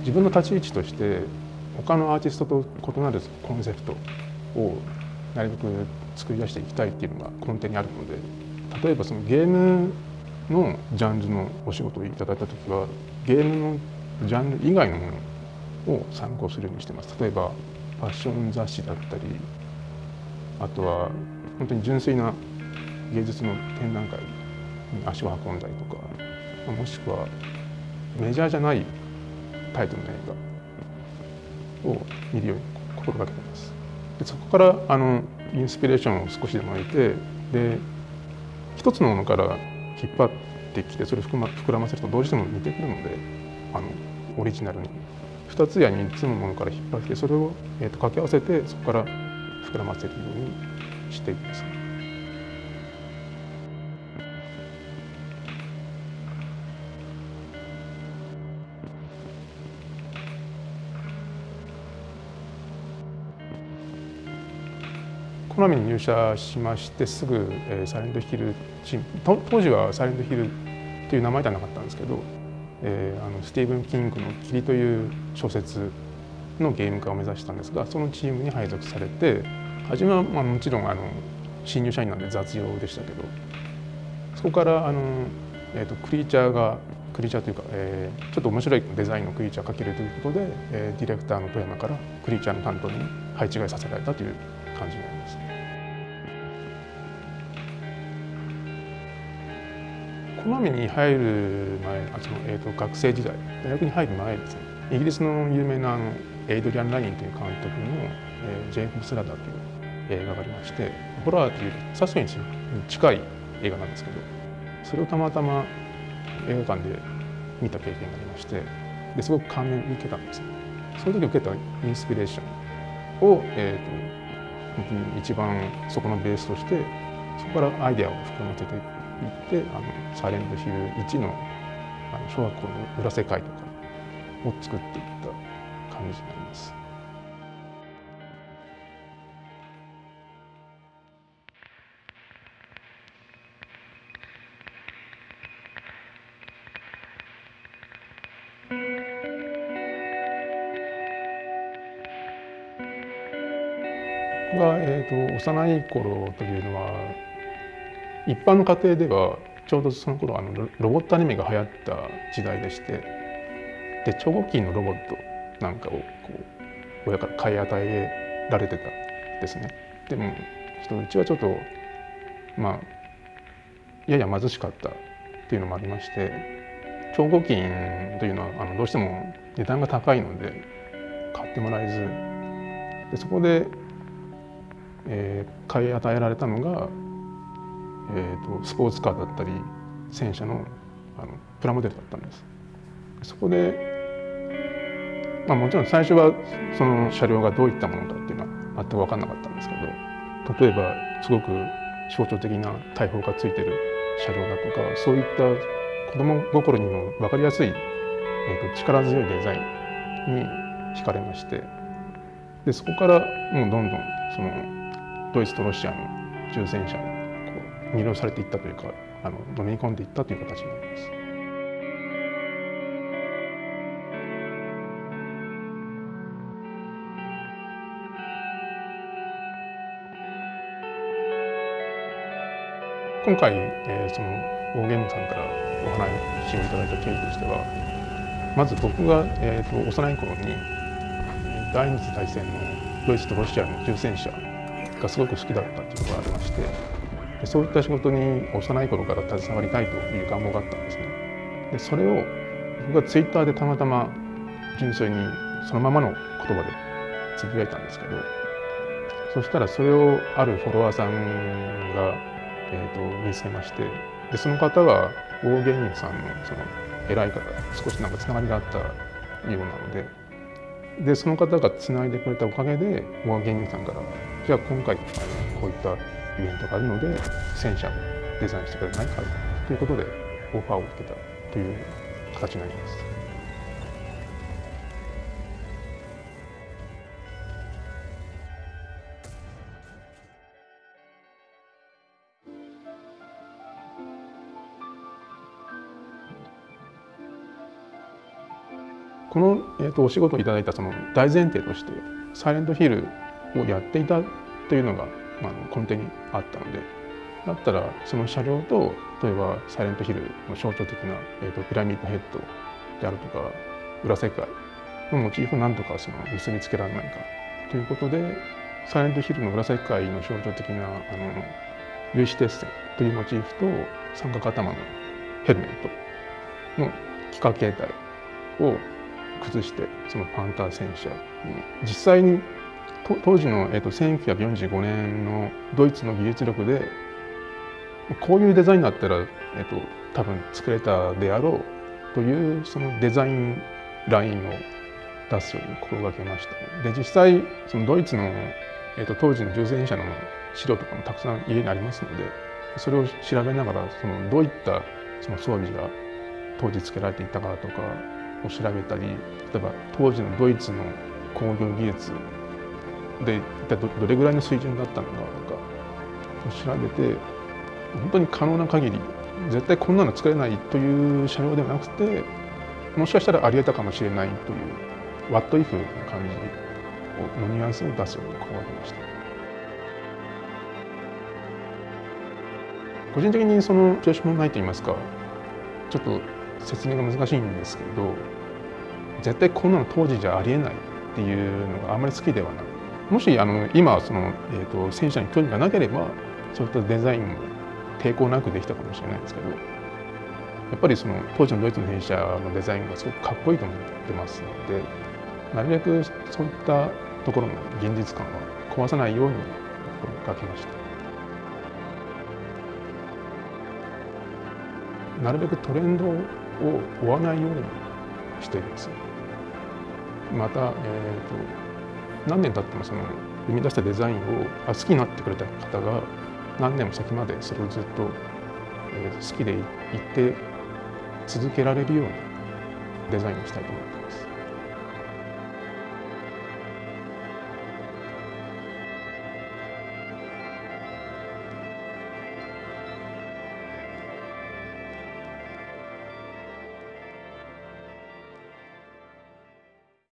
自分の立ち位置として他のアーティストと異なるコンセプトをなるべく作り出していきたいっていうのが根底にあるので例えばそのゲームのジャンルのお仕事をいただいた時はゲームのジャンル以外のものを参考するようにしてます。例えばファッション雑誌だったりあとは本当に純粋な芸術の展覧会に足を運んだりとかもしくはメジャーじゃないタイトルの映画を見るように心がけてますでそこからあのインスピレーションを少しでも得てで一つのものから引っ張ってきてそれを膨らませるとどうしても似てくるのであのオリジナルに2つや3つのものから引っ張ってそれを、えー、と掛け合わせてそこから膨らませるようにしていきます。コナミに入社しましてすぐ、えー、サイレントヒルチーム当時はサイレントヒルっていう名前ではなかったんですけど、えー、あのスティーブン・キングの「霧」という小説のゲーム化を目指したんですがそのチームに配属されて初めは、まあ、もちろんあの新入社員なんで雑用でしたけどそこからあの、えーと、クリーチャーがクリーチャーというか、えー、ちょっと面白いデザインのクリーチャーを描けるということで、えー、ディレクターの富山からクリーチャーの担当に配置換えさせられたという感じになります。コナミに入る前あその、えーと、学生時代大学に入る前ですねイギリスの有名なあのエイドリアン・ラインという監督の「えー、ジェイコブ・スラダー」という映画がありましてホラーというサスペンスに近い映画なんですけどそれをたまたま映画館で見た経験がありましてですごく感銘を受けたんですね。その時受けたインスピレーションを、えーと、と本当に一番そこのベースとしてそこからアイデアを膨らませて行ってあのサイレントヒル1のあの小学校の裏世界とかを作っていった感じになります。僕が、えーと幼い頃というのは一般の家庭ではちょうどその頃あのロボットアニメが流行った時代でしてで超合金のロボットなんかをこう親から買い与えられてたですね。でもうちはちょっとまあやや貧しかったっていうのもありまして超合金というのはあのどうしても値段が高いので買ってもらえずでそこで、えー、買い与えられたのがえーと、スポーツカーだったり戦車のあのプラモデルだったんです。そこで、まあ、もちろん最初はその車両がどういったものかっていうのは全く分かんなかったんですけど例えばすごく象徴的な大砲がついてる車両だとかそういった子供心にも分かりやすい、えーと、力強いデザインに惹かれましてでそこからもうどんどんそのドイツとロシアの重戦車魅了されていったというかあの飲み込んでいったという形になります。今回、えー、その大ゲームさんからお話をいただいた経緯としてはまず僕が、えーと、幼い頃に第二次大戦のドイツとロシアの重戦車がすごく好きだったというのがありましてそういった仕事に幼い頃から携わりたいという願望があったんですね。でそれを僕がツイッターでたまたま純粋にそのままの言葉でつぶやいたんですけどそしたらそれをあるフォロワーさんが、えーと、見つけましてでその方は大芸人さんのその偉い方少しなんかつながりがあったようなのででその方がつないでくれたおかげで大芸人さんからじゃあ今回こういったイベントがあるので戦車をデザインしてくれないかということでオファーを受けたという形になります。この、えーと、お仕事をいただいたその大前提としてサイレントヒルをやっていたというのが、まあ、根底にあったのでだったらその車両と例えばサイレントヒルの象徴的な、えーと、ピラミッドヘッドであるとか裏世界のモチーフを何とかその結びつけられないかということでサイレントヒルの裏世界の象徴的なあの粒子鉄線というモチーフと三角頭のヘルメットの幾何形態を崩してそのパンター戦車に実際に当時の、えーと、1945年のドイツの技術力でこういうデザインだったら、えーと、多分作れたであろうというそのデザインラインを出すように心がけました、で実際そのドイツの、えーと、当時の重戦車の資料とかもたくさん家にありますのでそれを調べながらそのどういったその装備が当時つけられていたかとかを調べたり例えば当時のドイツの工業技術で一体どれぐらいの水準だったのかとか調べて本当に可能な限り絶対こんなの作れないという車両ではなくてもしかしたらありえたかもしれないというワットイフな感じのニュアンスを出すように心がけました。個人的にその調子もないと言いますかちょっと説明が難しいんですけど絶対こんなの当時じゃありえないっていうのがあんまり好きではないもしあの今その、えーと、戦車に興味がなければそういったデザインも抵抗なくできたかもしれないですけどやっぱりその当時のドイツの戦車のデザインがすごくかっこいいと思ってますのでなるべくそういったところの現実感は壊さないように心がけました。なるべくトレンドを追わないようにしています。また、えーと、何年経ってもその生み出したデザインを好きになってくれた方が何年も先までそれをずっと、え、好きでいて続けられるようなデザインをしたいと思います。